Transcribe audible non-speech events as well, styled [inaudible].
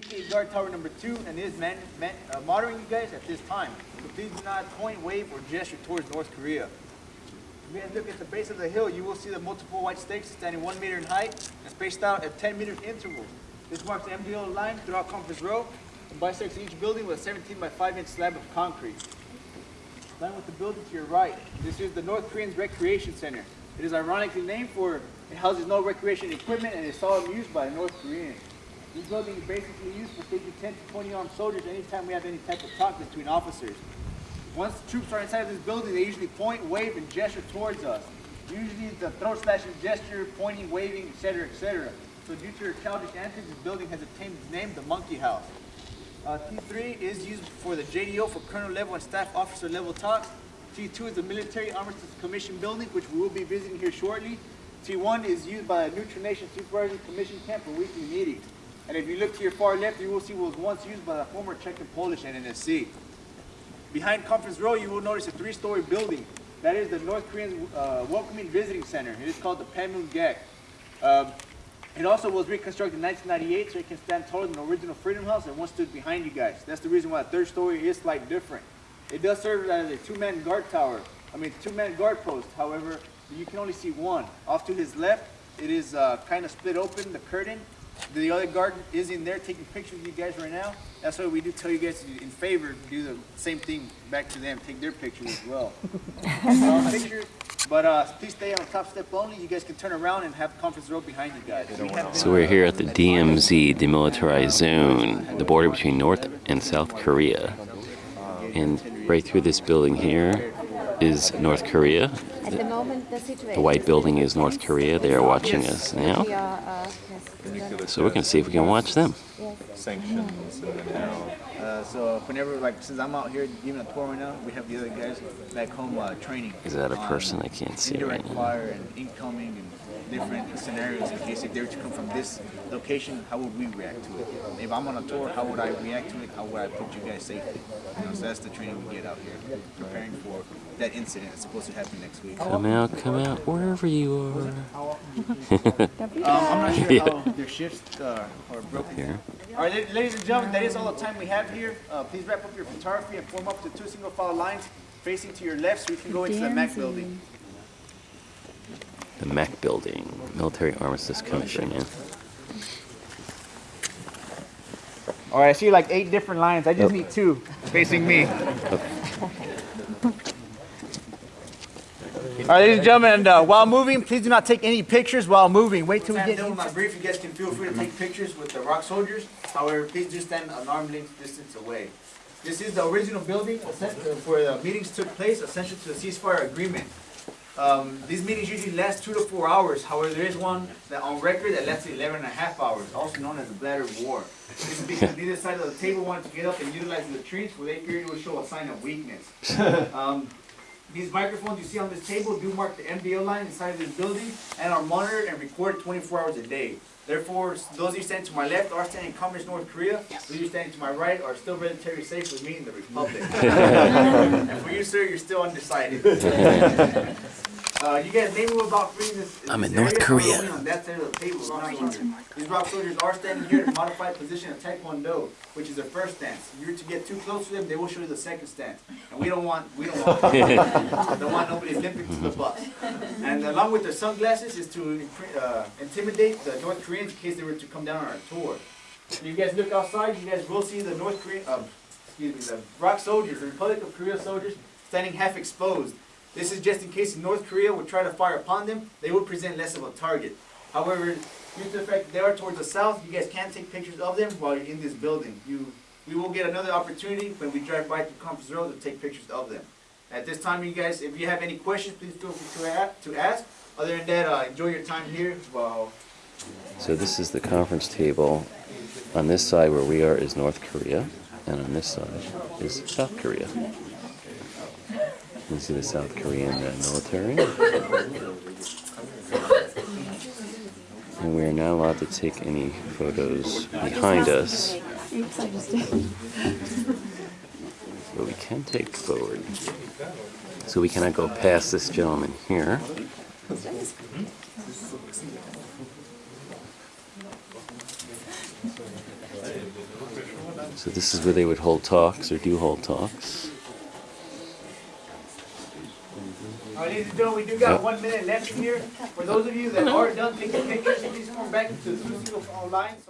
aka guard tower number two, and is man, man, uh, monitoring you guys at this time. So please do not point, wave, or gesture towards North Korea. If you look at the base of the hill, you will see the multiple white stakes standing one meter in height and spaced out at 10 meter intervals. This marks the MDL line throughout Conference Row and bisects each building with a 17 by 5 inch slab of concrete. Line with the building to your right. This is the North Koreans Recreation Center. It is ironically named for it houses no recreation equipment and is seldom used by the North Koreans. This building is basically used for taking 10 to 20 armed soldiers anytime we have any type of talk between officers. Once the troops are inside of this building, they usually point, wave, and gesture towards us. Usually it's a throat slashing gesture, pointing, waving, etc., etc. So due to their childish antics, this building has obtained its name, the Monkey House. Uh, T3 is used for the JDO for colonel level and staff officer level talks. T2 is the military armistice commission building, which we will be visiting here shortly. T1 is used by a neutral nation supervisory commission camp for weekly meetings. If you look to your far left, you will see what was once used by the former Czech and Polish NNSC. Behind Conference Row, you will notice a three-story building. That is the North Korean uh, Welcoming Visiting Center. It is called the Panmungak. Um, it also was reconstructed in 1998 so it can stand taller than the original Freedom House and one stood behind you guys. That's the reason why the third story is slightly different. It does serve as a two-man guard tower, I mean two-man guard post. However, you can only see one. Off to his left, it is uh, kind of split open, the curtain. The other guard is in there taking pictures of you guys right now. That's why we do tell you guys to, in favor, do the same thing back to them, take their pictures as well. [laughs] uh, pictures, but uh, please stay on top step only. You guys can turn around and have conference row behind you guys. So we're here at the DMZ, Demilitarized Zone, the border between North and South Korea. And right through this building here is North Korea. At the moment, the situation. The white building is North Korea. They are watching us now. We are, uh, yes, So we're going to see if we can watch them. sanctions and then how Uh, so whenever, like, since I'm out here giving a tour right now, we have the other guys back home uh, training. Is that a person I can't see right Indirect now? fire and incoming and different scenarios in case if they were to come from this location, how would we react to it? If I'm on a tour, how would I react to it? How would I put you guys safely? You know, so that's the training we get out here, preparing for that incident that's supposed to happen next week. Um, Come out, come out, wherever you are. [laughs] I'm not sure Yeah. how their shifts uh, are broken. Here. All right, ladies and gentlemen, that is all the time we have here. Uh, please wrap up your photography and form up to two single file lines facing to your left so we can go into the MAC building. The MAC building, Military Armistice Commission. Yeah. All right, I see like eight different lines. I just need two facing me. All right, ladies and gentlemen, and, uh, while moving, please do not take any pictures while moving. Wait till we get into my brief. You guys can feel free to take pictures with the ROK soldiers. However, please do stand an arm length distance away. This is the original building where the meetings took place, essential to the ceasefire agreement. Um, these meetings usually last two to four hours. However, there is one that on record that lasted 11 and a half hours, also known as the Bladder War. This is because neither side of the table wanted to get up and utilize the latrines, where they feared it would show a sign of weakness. [laughs] Um, these microphones you see on this table do mark the MDL line inside of this building and are monitored and recorded 24 hours a day. Therefore, those of you standing to my left are standing in communist North Korea. Those of you standing to my right are still relatively safe with me in the Republic. [laughs] and for you, sir, you're still undecided. [laughs] Uh, you guys maybe were about three in this. I'm in North. Korea. On that side of the table. These ROK soldiers are standing here in a modified position of Taekwondo, which is their first stance. If you're to get too close to them, they will show you the second stance. And we don't want, we don't want, [laughs] don't want nobody limping to the bus. And along with their sunglasses is to uh, intimidate the North Koreans in case they were to come down on our tour. If you guys look outside, you guys will see the North Korean, uh, excuse me, the ROK soldiers, the Republic of Korea soldiers, standing half exposed. This is just in case North Korea would try to fire upon them, they would present less of a target. However, due to the fact they are towards the south, you guys can't take pictures of them while you're in this building. You, we will get another opportunity when we drive by through Conference Row to take pictures of them. At this time, you guys, if you have any questions, please feel free to, ask. Other than that, uh, enjoy your time here while So this is the conference table. On this side where we are is North Korea, and on this side is South Korea. You see the South Korean uh, military. And we are not allowed to take any photos behind us, but we can take forward. So we cannot go past this gentleman here. So this is where they would hold talks or do hold talks. All right, ladies and gentlemen, we do got one minute left in here. For those of you that are done taking pictures, please come back to the two line. So